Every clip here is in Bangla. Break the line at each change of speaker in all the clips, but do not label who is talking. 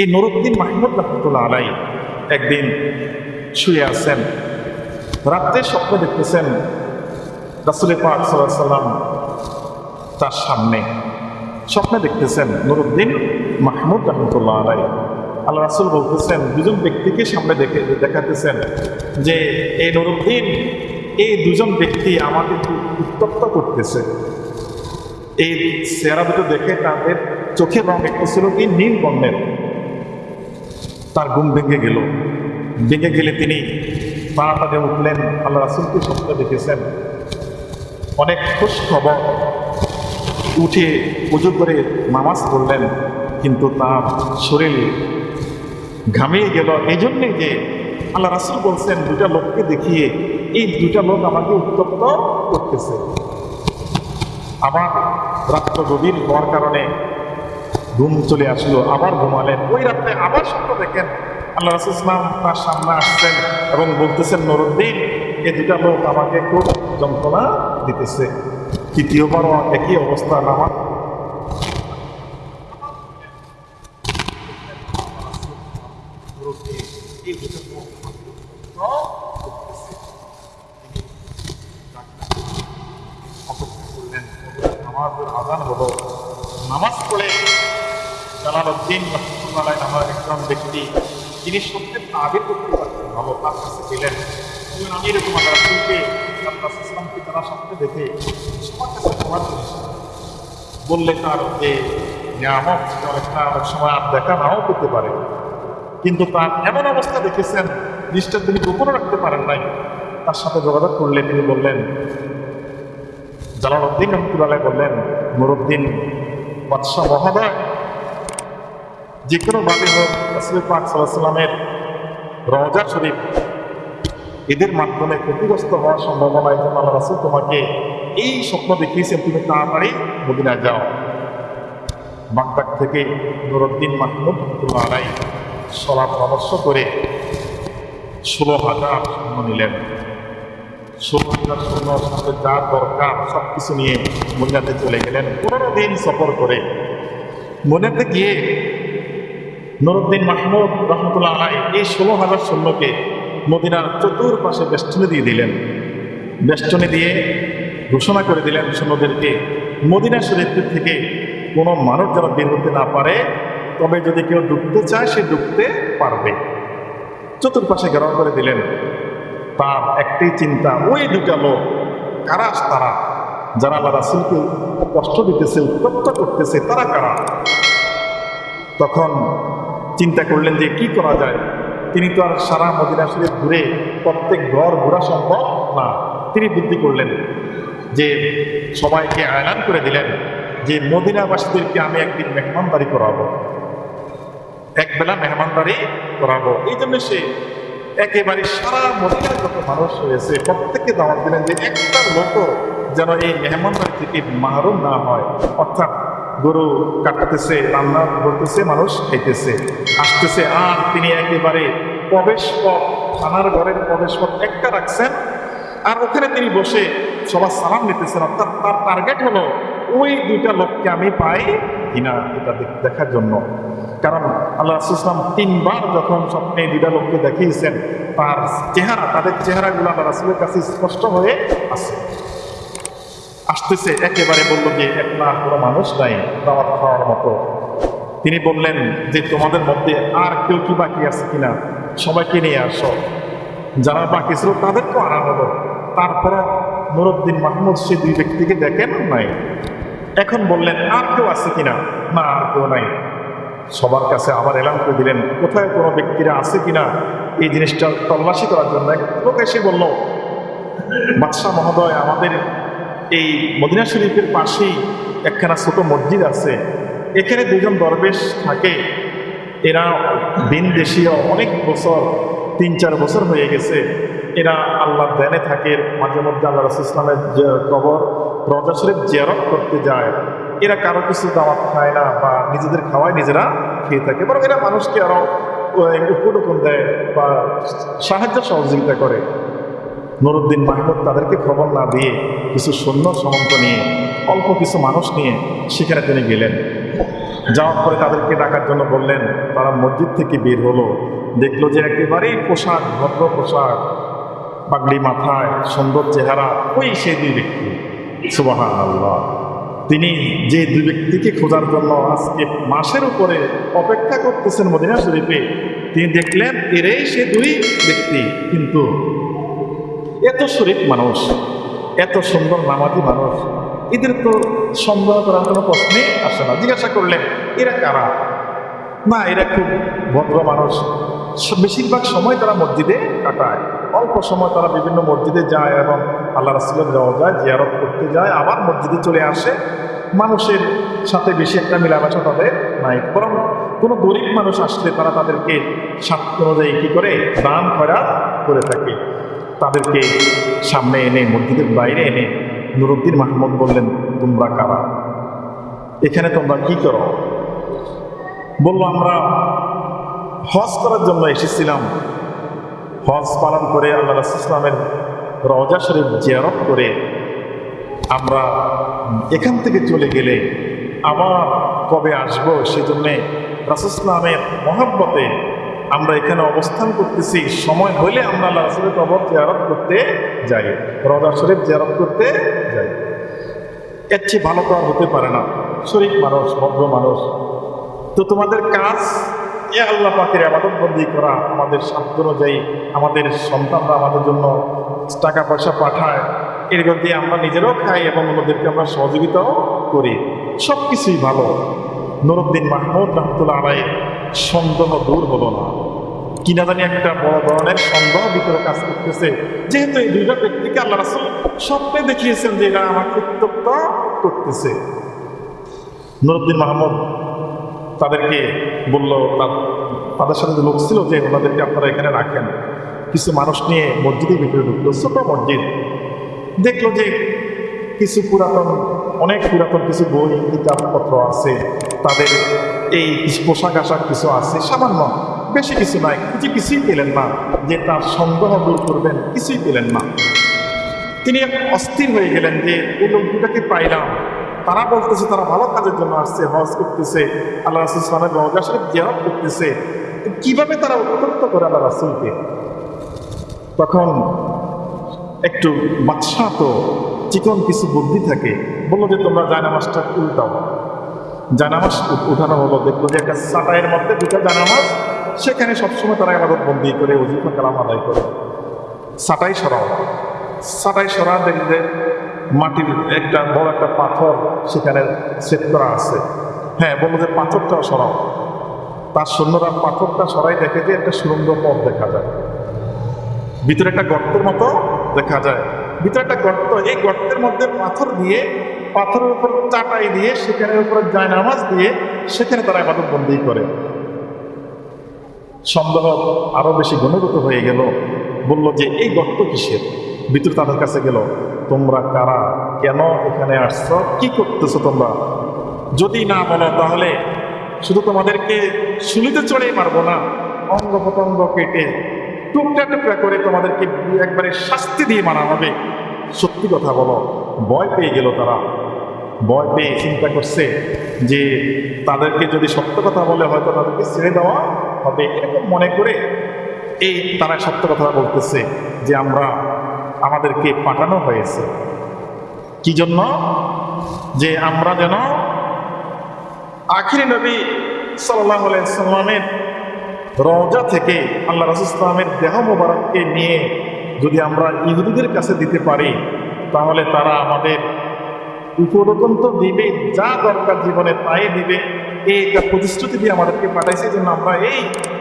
এই নুরুদ্দিন মাহমুদ রহমতুল্লাহ আলাই একদিন শুয়ে আছেন। রাত্রে স্বপ্ন দেখতেছেন রাসুল পাক সাল্লাহ সাল্লাম তার সামনে। স্বপ্নে দেখতেছেন নুরুদ্দিন মাহমুদ রহমতুল্লাহ আলাই আল্লাহ রাসুল বলতেছেন, দুজন ব্যক্তিকে সামনে দেখে দেখাতেছেন যে এই নুরুদ্দিন, এই দুজন ব্যক্তি আমাকে উত্তপ্ত করতেছে। এই চেহারা দুটো দেখে তাদের চোখের রং একটু ছিল কি নীল বর্ণের। তার ঘুম ভেঙে গেল। ভেঙে গেলে তিনি তাড়াতাড়ি উঠলেন, আল্লাহ রাসুলকে স্বপ্নে দেখেছেন। অনেক খুশ খবর উঠে পুজো করে নামাজ পড়লেন, কিন্তু তার শরীর ঘামিয়ে গেল। এই জন্যে যে আল্লাহ রাসুল বলছেন দুটা লোককে দেখিয়ে এই দুটা লোক আমাকে উত্তপ্ত করতেছে। আবার রাত্র গভীর হওয়ার কারণে ঘুম চলে আসলো, আবার ঘুমালেন। ওই রাত্রে আবার স্বপ্ন দেখেন আল্লাহ রাসুল ইসলাম তার সামনে আসছেন এবং বলতেছেন, নুরুদ্দিন এই দুটা লোক আমাকে খুব যন্ত্রণা দিতেছে। তৃতীয়বারও একই অবস্থা আমার। হলো। নামাজ পড়ে জালালউদ্দিন রহমতুল্লাহ নামের একজন ব্যক্তি যিনি সত্যের তাবির করতে পারতেন ভালো তার কাছে বললেন, আমি এরকম ইসলামকে তারা স্বপ্নে দেখে সবার কাছে বললে তার যে নিয়ামক অনেকটা অনেক সময় আর দেখা নাও করতে পারে। কিন্তু তার এমন অবস্থা দেখেছেন জিনিসটা তিনি গোপনে রাখতে পারেন নাই। তার সাথে যোগাযোগ করলে তিনি বললেন জালালউদ্দিন রহমতুল্লাহ বললেন নুরুদ্দিন বাদশাহ মহোদয় যে কোনো ভাবে হোক রসুল পাক সাল্লামের রওজা শরীফ এদের মাধ্যমে ক্ষতিগ্রস্ত হওয়ার সম্ভাবনা এই জন্য আল্লাহ রাসুল তোমাকে এই স্বপ্ন দেখিয়েছেন, তুমি তাড়াতাড়ি মদিনায় যাও। বাগদাদ থেকে নুরুদ্দিন মাহমুদ রহমতুল্লাহ আলাই সলা পরামর্শ করে ষোলো হাজার সৈন্য নিলেন। ষোলো হাজার সৈন্য সাথে যা দরকার সব কিছু নিয়ে মদিনাতে চলে গেলেন। পনেরো দিন সফর করে মদিনাতে গিয়ে নুরুদ্দিন মাহমুদ রহমতুল্লাহ আলাই এই ষোলো হাজার সৈন্যকে মদিনার চতুর্পাশে বেষ্টনী দিয়ে দিলেন। বেষ্টনী দিয়ে ঘোষণা করে দিলেন সৈন্যদেরকে, মদিনা শরীফ থেকে কোনো মানুষ যারা বের হতে না পারে, তবে যদি কেউ ডুবতে চায়, সে ডুবতে পারবে। চতুর্পাশে ঘেরাও করে দিলেন। তার একটাই চিন্তা, ওই দুটা লোক কারা তারা? যারা আল্লাহ রাসুলকে কষ্ট দিতেছে, উত্তপ্ত করতেছে, তারা কারা? তখন চিন্তা করলেন যে কি করা যায়? তিনি তো আর সারা মদিনা শরীফ ঘুরে প্রত্যেক ঘর ঘোরা সম্ভব না। তিনি বুদ্ধি করলেন যে সবাইকে আয়লান করে দিলেন যে মদিনাবাসীদেরকে আমি একদিন মেহমানদারি করাবো। এক বেলা মেহমানদারি করাবো। এই জন্য সে একেবারে সারা মদিনার যত মানুষ হয়েছে প্রত্যেককে দাওয়াত দিলেন যে একটা লোকও যেন এই মেহমানদারি থেকে মাহরুম না হয়। অর্থাৎ গরু কাটতেছে, রান্না করতেছে, মানুষ খাইতেছে। আসতেছে, আর তিনি একেবারে প্রবেশ পথ, থানার ঘরের প্রবেশ পথ একটা রাখছেন, আর ওখানে তিনি বসে সবার সালাম নিতেছেন অর্থাৎ তার টার্গেট হলো ওই দুইটা লোককে আমি পাই কিনা এটা দেখার জন্য। কারণ আল্লাহ রাসুলাম তিনবার যখন স্বপ্নে দুইটা লোককে দেখিয়েছেন, তার চেহারা, তাদের চেহারাগুলো আল্লাহ রাসুলের কাছে স্পষ্ট হয়ে আছে। আসতেছে একেবারে বলল যে একটা কোনো মানুষ নাই দাওয়াত খাওয়ার মতো। তিনি বললেন যে, তোমাদের মধ্যে আর কেউ কি বাকি আছে কিনা? সবাইকে নিয়ে আসো। যারা বাকি ছিল তাদেরকেও আনা হলো তারপরে নুরুদ্দিন মাহমুদ সে দুই ব্যক্তিকে দেখেন নাই। এখন বললেন, আর কেউ আছে কিনা? না, আর কেউ নাই। সবার কাছে আবার এলান করে দিলেন, কোথায় কোনো ব্যক্তিরা আছে কিনা? এই জিনিসটা তল্লাশি করার জন্য লোক এসে বলল, বাদশাহ মহোদয়, আমাদের এই মদিনা শরীফের পাশেই একখানা ছোট মসজিদ আছে। এখানে দুজন দরবেশ থাকে। এরা দিন দেশীয় অনেক বছর, তিন চার বছর হয়ে গেছে। এরা আল্লাহ ধ্যানে থাকে। মাঝে মধ্যে আল্লাহ রসুল ইসলামের কবর রজা শরীফ জিয়ারত করতে যায়। এরা কারও কিছু দাওয়াত খায় না বা নিজেদের খাওয়ায় নিজেরা খেয়ে থাকে। বরং এরা মানুষকে আরও উপটুকুন দেয় বা সাহায্য সহযোগিতা করে। নুরুদ্দিন মাহমুদ তাদেরকে খবর না দিয়ে কিছু সৈন্য সমন্ত নিয়ে, অল্প কিছু মানুষ নিয়ে সেখানে তিনি গেলেন। যাওয়ার পরে তাদেরকে ডাকার জন্য বললেন, তারা মসজিদ থেকে বের হলো। দেখল যে একেবারেই পোশাক, ভদ্র পোশাক, পাগড়ি মাথায়, সুন্দর চেহারা, ওই সেই দুই ব্যক্তি। সুবাহান আল্লাহ তিনি যে দুই ব্যক্তিকে খোঁজার জন্য আজকে মাসের উপরে অপেক্ষা করতেছেন মদিনা শরীফে, তিনি দেখলেন, এরাই সে দুই ব্যক্তি। কিন্তু এত শরীফ মানুষ এত সুন্দর নামাজি মানুষ। এদের তো সন্দেহ করার কোনো প্রশ্নই আসে না। জিজ্ঞাসা করলেন, এরা কারা? না, এরা খুব ভদ্র মানুষ। বেশিরভাগ সময় তারা মসজিদে কাটায়। অল্প সময় তারা বিভিন্ন মসজিদে যায় এবং আল্লাহ রাসুলের যাওয়া যায়, জিয়ারত করতে যায়, আবার মসজিদে চলে আসে। মানুষের সাথে বেশি একটা মেলামেশা তাদের নাই। বরং কোনো গরিব মানুষ আসলে তারা তাদেরকে স্বার্থ অনুযায়ী কী করে দান খয়রাত করে থাকে। তাদেরকে সামনে এনে, মসজিদের বাইরে এনে নুরুদ্দিন মাহমুদ বললেন, তোমরা কারা? এখানে তোমরা কি করো? বলল, আমরা হজ করার জন্য এসেছিলাম। হজ পালন করে আল্লাহ ইসলামের রজা শরীফ জিয়ারত করে আমরা এখান থেকে চলে গেলে আবার কবে আসব? সেজন্যে রাসুসলামের মহাব্বতে আমরা এখানে অবস্থান করতেছি। সময় হলে আমরা আল্লাহ রাসুলের কবর জিয়ারত করতে যাই। রওজা শরীফ জিয়ারত করতে যাই। এর চেয়ে ভালো তো আর হতে পারে না। শরীফ মানুষ, ভদ্র মানুষ। তো তোমাদের কাজ, এ আল্লাহ পাকের আবাদত বন্দি করা আমাদের সাধ্য অনুযায়ী আমাদের সন্তানরা আমাদের জন্য টাকা পয়সা পাঠায়। এরকম দিয়ে আমরা নিজেরাও খাই এবং অন্যদেরকে আমরা সহযোগিতাও করি। সব কিছুই ভালো। নুরুদ্দিন মাহমুদ রহমতুল্লাহ আলাই সন্দেহ দূর হলো না। কিনা জানি একটা বড় ধরনের সন্দেহ ভিতরে কাজ করতেছে। যেহেতু এই দুইটা ব্যক্তিকে আল্লাহ রাসুল স্বপ্নে দেখিয়েছেন যে এরা আমাকে উত্তপ্ত করতেছে। নুরুদ্দিন মাহমুদ তাদেরকে বলল তাদের সাথে যে লোক ছিল যে ওনাদেরকে আপনারা এখানে রাখেন। কিছু মানুষ নিয়ে মসজিদের ভিতরে ঢুকলো, ছোট মসজিদ। দেখল যে কিছু পুরাতন, অনেক পুরাতন কিছু বই, কিতাবপত্র আছে। তাদের এই পোশাক আশাক কিছু আছে, সামান্য, বেশি কিছু নাই। কিছু কিছুই পেলেন না, যে তার সন্দেহ দূর করবেন, কিছুই পেলেন না। তিনি অস্থির হয়ে গেলেন যে এই লোক দুটাকে পাইলাম। তারা বলতেছে তারা ভালো কাজের জন্য আসছে, হজ করতেছে। আল্লাহ রাসুল ইসলামের রওজা শরীফ জিয়ারত করতেছে। কীভাবে তারা উত্তপ্ত করে আল্লাহ রাসুলকে? তখন একটু বাদশাহ তো চিকন কিছু বুদ্ধি থাকে, বলল যে, তোমরা জায়নামাজটা উল্টাও। জানামাজ উ- উঠানো হলো। দেখল যে একটা সাটাইয়ের মধ্যে দুটা জানামাজ, সেখানে সবসময় তারা আবাদত বন্দি করে অজিফা কালাম আদায় করে। সাটাই সরাও। সাটাই সরা দেখবে মাটির একটা বড় একটা পাথর সেখানে সেট করা আছে। হ্যাঁ বলল যে পাথরটাও সরাও। তার সৈন্যরা পাথরটা সরাই দেখে যে একটা সুরঙ্গ পথ দেখা যায়। ভিতরে একটা গর্তের মতো দেখা যায়। ভিতরে একটা গর্ত, এই গর্তের মধ্যে পাথর দিয়ে পাথরের উপর চাটাই দিয়ে সেখানে উপরে জায়নামাজ দিয়ে, সেখানে তারা আবাদত বন্দি করে। সন্দেহ আরও বেশি ঘনীভূত হয়ে গেল। বলল যে, এই গর্ত কিসের? ভিতরে তাদের কাছে গেল, তোমরা কারা? কেন এখানে আসছো? কি করতেছো তোমরা? যদি না বলো তাহলে শুধু তোমাদেরকে শুলিতে চড়ে মারবো না অঙ্গ প্রত্যঙ্গ কেটে টুকরা টুকরা করে তোমাদেরকে একবারে শাস্তি দিয়ে মারা হবে। সত্যি কথা বলো, ভয় পেয়ে গেল তারা। ভয় পেয়ে চিন্তা করছে যে তাদেরকে যদি সত্য কথা বলে হয়তো তাদেরকে ছেড়ে দেওয়া হবে। এরকম মনে করে এই তারা সত্য কথা বলতেছে যে আমরা আমাদেরকে পাঠানো হয়েছে। কি জন্য? যে আমরা যেন আখিরি নবী সাল্লাহ সাল্লামের রওজা থেকে আল্লাহ রাসুল দেহ মোবারককে নিয়ে যদি আমরা ইহুদিদের কাছে দিতে পারি, তাহলে তারা আমাদের উপরোধন তো দিবে, যা দরকার জীবনে তাই দিবে। এই একটা প্রতিশ্রুতি দিয়ে আমাদেরকে পাঠাইছে জন্য আমরা এই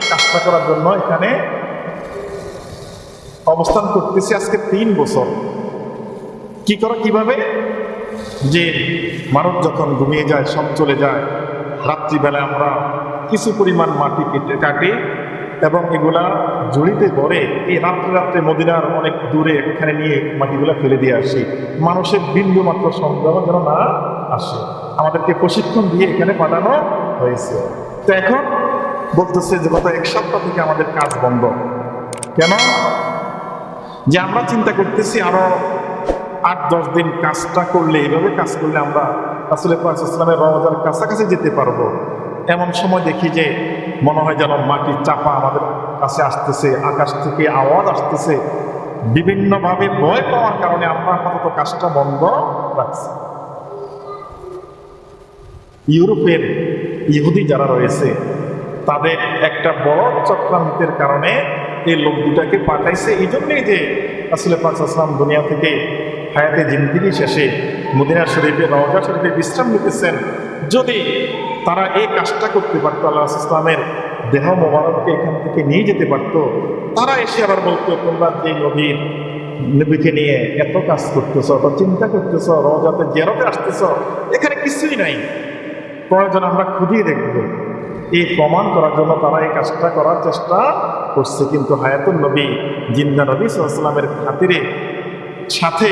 কাজটা করার জন্য এখানে অবস্থান করতেছি আজকে তিন বছর। কি করো কীভাবে? যে মানুষ যখন ঘুমিয়ে যায়, সব চলে যায় রাত্রিবেলা আমরা কিছু পরিমাণ মাটি কেটে কাটি এবং এগুলা জড়িতে ভরে এই রাত্রে রাত্রে মদিনার অনেক দূরে এখানে নিয়ে মাটিগুলা ফেলে দিয়ে আসি। মানুষের বিন্দু মাত্র সন্দেহ যেন না আসে। আমাদেরকে প্রশিক্ষণ দিয়ে এখানে পাঠানো হয়েছে। তো এখন বলতেছে যে গত এক সপ্তাহ থেকে আমাদের কাজ বন্ধ। কেন? যে আমরা চিন্তা করতেছি আরও আট, দশ দিন কাজটা করলে এইভাবে কাজ করলে আমরা আসলে ইসলামের কাছাকাছি যেতে পারব। এমন সময় দেখি যে মনে হয় যেন মাটির চাপা আমাদের কাছে আসতেছে, আকাশ থেকে আওয়াজ আসতেছে। বিভিন্নভাবে ভয় পাওয়ার কারণে আমরা আপাতত কাজটা বন্ধ রাখছি। ইউরোপের ইহুদি যারা রয়েছে, তাদের একটা বড় চক্রান্তের কারণে এই লোক দুটাকে পাঠাইছে। এই জন্যই যে আসলে পাঁচ আসলাম দুনিয়া থেকে হায়াতে জিন্দিগি শেষে মদিনা শরীফে, রওজা শরীফে বিশ্রাম নিতেছেন। যদি তারা এই কাজটা করতে পারতো, আল্লাহ ইসলামের দেহ মোবারককে এখান থেকে নিয়ে যেতে পারতো। তারা এসে আবার বলতো, তোমরা যে নদীর নবীকে নিয়ে এত কাজ করতেছ, এত চিন্তা করতেছ, রওজাতে জেরতে আসতেছ, এখানে কিছুই নাই। প্রয়োজন আমরা খুঁজিয়ে দেখব। এই প্রমাণ করার জন্য তারা এই কাজটা করার চেষ্টা করছে। কিন্তু হায়াতুল নবী, জিন্দা নবী সাল্লামের খাতিরে সাথে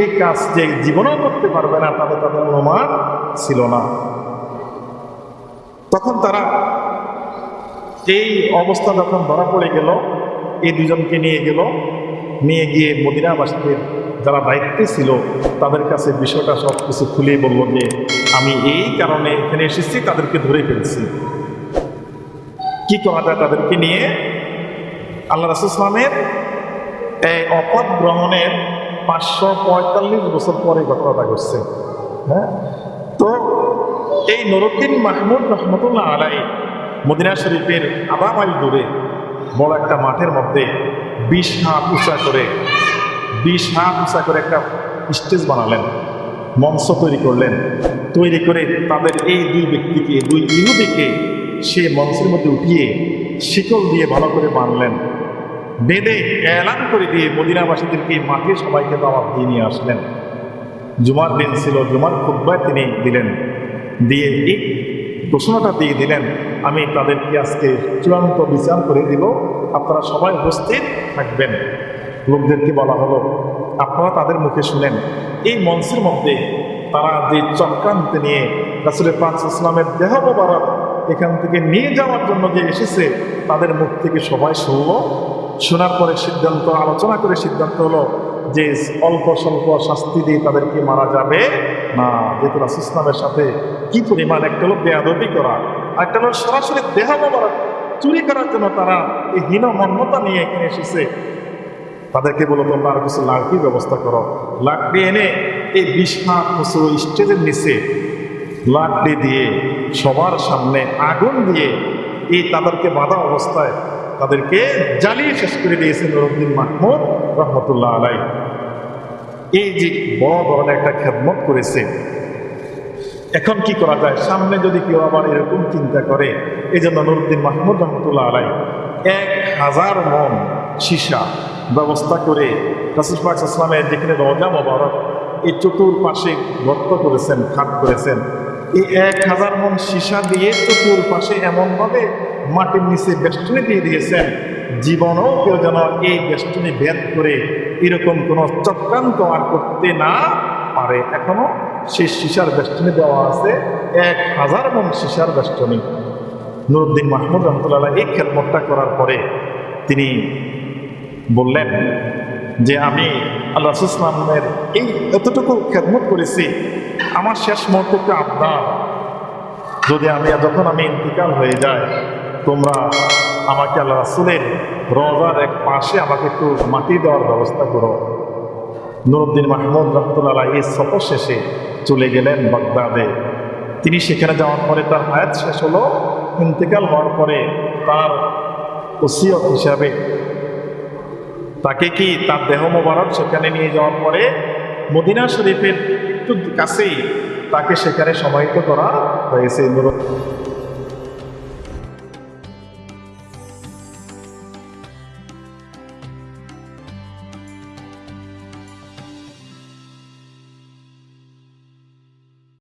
এই কাজ যে জীবনেও করতে পারবে না তাদের তাদের অনুমান ছিল না। তখন তারা এই অবস্থা যখন ধরা পড়ে গেল, এই দুজনকে নিয়ে গেল, নিয়ে গিয়ে মদিনাবাসীদের যারা দায়িত্বে ছিল, তাদের কাছে বিষয়টা সব কিছু খুলে বলল যে, আমি এই কারণে এখানে এসেছি, তাদেরকে ধরে ফেলছি। কি করা যায় তাদেরকে নিয়ে? আল্লাহ রাসুসলামের এই অপদ গ্রহণের পাঁচশো পঁয়তাল্লিশ বছর পরে ঘটনাটা ঘটছে। হ্যাঁ? তো এই নুরুদ্দিন মাহমুদ রহমতুল্লাহ আলাই মদিনা শরীফের আধা মাইল দূরে বড় একটা মাঠের মধ্যে বিশ হাত উঁচা করে, বিশ হাত উঁচা করে একটা স্টেজ বানালেন, মঞ্চ তৈরি করলেন। তৈরি করে তাদের এই দুই ব্যক্তিকে, দুই ইহুদিকে সে মঞ্চের মধ্যে উঠিয়ে শিকল দিয়ে ভালো করে বানলেন। বেঁধে এলান করে দিয়ে মদিনাবাসীদেরকে মাঠে সবাইকে দাওয়াত দিয়ে নিয়ে আসলেন। জুমার দিন ছিল, জুমার খুদ্বায় তিনি দিলেন। দিয়ে এই ঘোষণাটা দিয়ে দিলেন। আমি তাদেরকে আজকে চূড়ান্ত বিচার করে দিব। আপনারা সবাই উপস্থিত থাকবেন। লোকদেরকে বলা হলো, আপনারা তাদের মুখে শুনেন। এই মঞ্চের মধ্যে তারা যে চক্রান্ত নিয়ে রাসুলের পাঁচ ইসলামের দেহ মোবারক এখান থেকে নিয়ে যাওয়ার জন্য যে এসেছে, তাদের মুখ থেকে সবাই শুনলো। শোনার পরে সিদ্ধান্ত, আলোচনা করে সিদ্ধান্ত হলো যে অল্প স্বল্প শাস্তি দিয়ে তাদেরকে মারা যাবে? না, যেহেতু রাসুল ইসলামের সাথে কি পরিমাণ একটা হলো বেয়াদবি করা একটা হলো সরাসরি দেহ মোবারক চুরি করার জন্য তারা এই হীন মন্যতা নিয়ে এখানে এসেছে। তাদেরকে বলো, তোমরা আর কিছু লাকড়ি ব্যবস্থা করো। লাকড়ি এনে এই বিশ হাত স্টেজের নিচে লাকড়ি দিয়ে সবার সামনে আগুন দিয়ে এই তাদেরকে বাধা অবস্থায় তাদেরকে জ্বালিয়ে শেষ করে দিয়েছেন নুরুদ্দিন মাহমুদ রহমতুল্লাহ আলাই এই যে বড় ধরনের একটা খেদমত করেছে, এখন কি করা যায়? সামনে যদি কেউ আবার এরকম চিন্তা করে এই জন্য নুরুদ্দিন মাহমুদ রহমতুল্লাহ আলাই এক হাজার মন সীসা ব্যবস্থা করে ইসলামের যেখানে রজা মোবারক, এই চতুর্পাশে গর্ত করেছেন, খাট করেছেন। এই এক হাজার মন সীসা দিয়ে চতুর্পাশে এমনভাবে মাটির নিচে বেষ্টনী দিয়ে দিয়েছেন জীবনও কেউ যেন এই বেষ্টনী ভেদ করে এরকম কোনো চক্রান্ত আর করতে না পারে। এখনও সেই সীসার বেষ্টনী দেওয়া আছে, এক হাজার মন সীসার বেষ্টনী। নুরুদ্দিন মাহমুদ রহমতুল্লাহ এই খেদমতটা করার পরে তিনি বললেন যে, আমি আল্লাহ ইসলামের এই এতটুকু খেদমত করেছি, আমার শেষ মুহূর্তে একটু আবদার। যদি আমি, যখন আমি ইন্তিকাল হয়ে যাই, তোমরা আমাকে আল্লাহ রাসুলের রজার এক পাশে আমাকে একটু মাটি দেওয়ার ব্যবস্থা করো। নুরুদ্দিন মাহমুদ রহমতুল্লাহ এই সফর শেষে চলে গেলেন বাগদাদে। তিনি সেখানে যাওয়ার পরে তার হায়াত শেষ হলো। ইন্তেকাল হওয়ার পরে তার ওসিয়ত হিসাবে তাকে কি তার দেহ মোবারক সেখানে নিয়ে যাওয়ার পরে মদিনা শরীফের একটু কাছেই তাকে সেখানে সমাহিত করা হয়েছে। নুরুদ্দিন